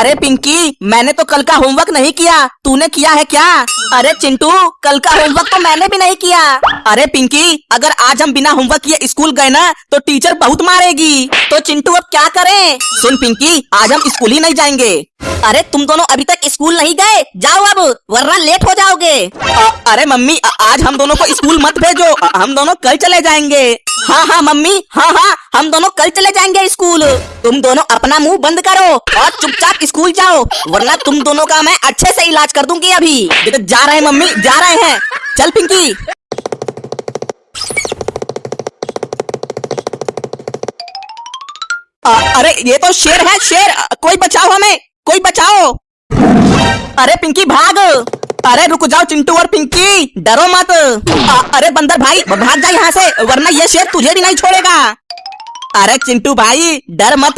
अरे पिंकी, मैंने तो कल का होमवर्क नहीं किया। तूने किया है क्या? अरे चिंटू, कल का होमवर्क तो मैंने भी नहीं किया। अरे पिंकी, अगर आज हम बिना होमवर्क किए स्कूल गए ना तो टीचर बहुत मारेगी। तो चिंटू, अब क्या करें? सुन पिंकी, आज हम स्कूल ही नहीं जाएँगे। अरे तुम दोनों अभी तक स्कूल नहीं गए? जाओ अब, वरना लेट हो जाओगे। अ- अरे मम्मी, अ- आज हम दोनों को स्कूल मत भेजो। हम दोनों कल चले जाएँगे। हाँ हाँ मम्मी हाँ हाँ हम दोनों कल चले जाएँगे स्कूल। तुम दोनों अपना मुँह बंद करो और चुपचाप स्कूल जाओ वरना तुम दोनों का मैं अच्छे से इलाज कर दूँगी अभी। जा रहे हैं मम्मी जा रहे हैं। चल पिंकी। अ, अरे ये तो शेर है शेर। कोई बचाओ हमें कोई बचाओ। अरे पिंकी भाग। अरे रुक जाओ चिंटू और पिंकी डरो मत। अ, अरे बंदर भाई भाग जा यहाँ से वरना ये शेर तुझे भी नहीं छोड़ेगा। अरे चिंटू भाई डर मत।